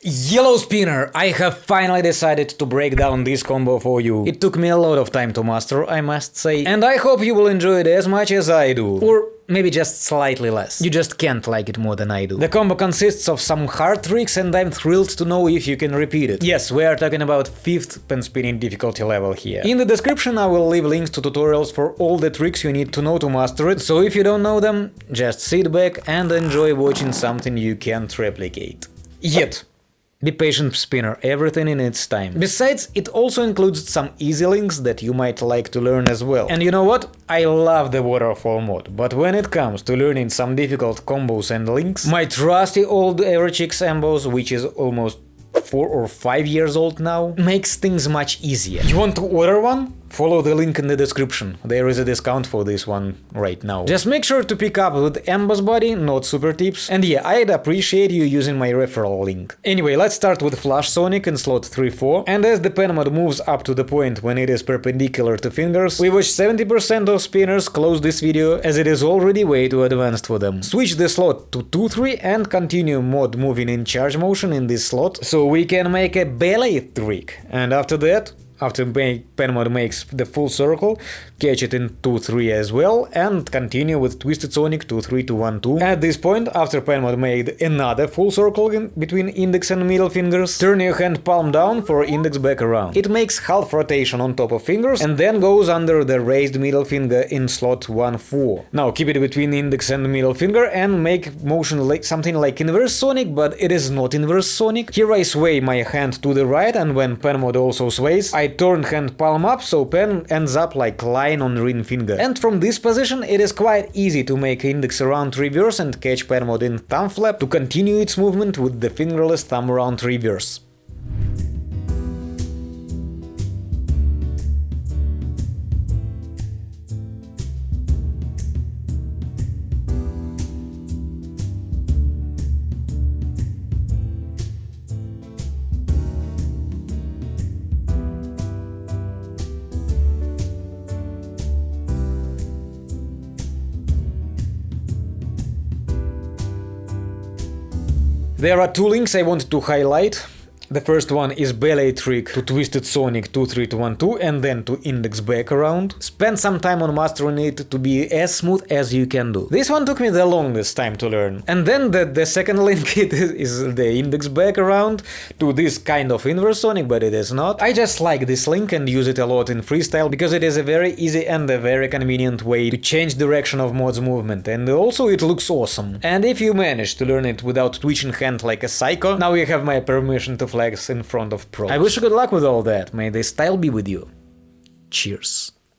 Yellow Spinner! I have finally decided to break down this combo for you. It took me a lot of time to master, I must say, and I hope you will enjoy it as much as I do. Or maybe just slightly less. You just can't like it more than I do. The combo consists of some hard tricks and I'm thrilled to know if you can repeat it. Yes, we are talking about 5th pen spinning difficulty level here. In the description I will leave links to tutorials for all the tricks you need to know to master it, so if you don't know them, just sit back and enjoy watching something you can't replicate. Yet. Be patient spinner, everything in its time. Besides, it also includes some easy links that you might like to learn as well. And you know what? I love the waterfall mod, but when it comes to learning some difficult combos and links, my trusty old Everchix Embos, which is almost 4 or 5 years old now, makes things much easier. You want to order one? Follow the link in the description, there is a discount for this one right now. Just make sure to pick up with Emboss body, not super tips, and yeah, I'd appreciate you using my referral link. Anyway, let's start with Flash Sonic in slot 3-4, and as the pen mod moves up to the point when it is perpendicular to fingers, we watch 70% of spinners close this video as it is already way too advanced for them. Switch the slot to 2-3 and continue mod moving in charge motion in this slot, so we can make a ballet trick, and after that after pen mod makes the full circle, catch it in 2-3 as well, and continue with Twisted Sonic 2-3 to 1-2. At this point, after pen mod made another full circle in between index and middle fingers, turn your hand palm down for index back around. It makes half rotation on top of fingers and then goes under the raised middle finger in slot 1-4. Now keep it between index and middle finger and make motion like something like inverse Sonic, but it is not inverse Sonic. Here I sway my hand to the right and when pen mod also sways, I turn hand palm up so pen ends up like line on ring finger. And from this position it is quite easy to make index around reverse and catch pen in thumb flap to continue its movement with the fingerless thumb around reverse. There are two links I want to highlight. The first one is ballet trick to Twisted Sonic 23212 and then to index back around. Spend some time on mastering it to be as smooth as you can do. This one took me the longest time to learn. And then the, the second link is the index back around to this kind of inverse Sonic, but it is not. I just like this link and use it a lot in freestyle because it is a very easy and a very convenient way to change direction of mod's movement and also it looks awesome. And if you manage to learn it without twitching hand like a psycho, now you have my permission to flags in front of pros. I wish you good luck with all that, may the style be with you. Cheers.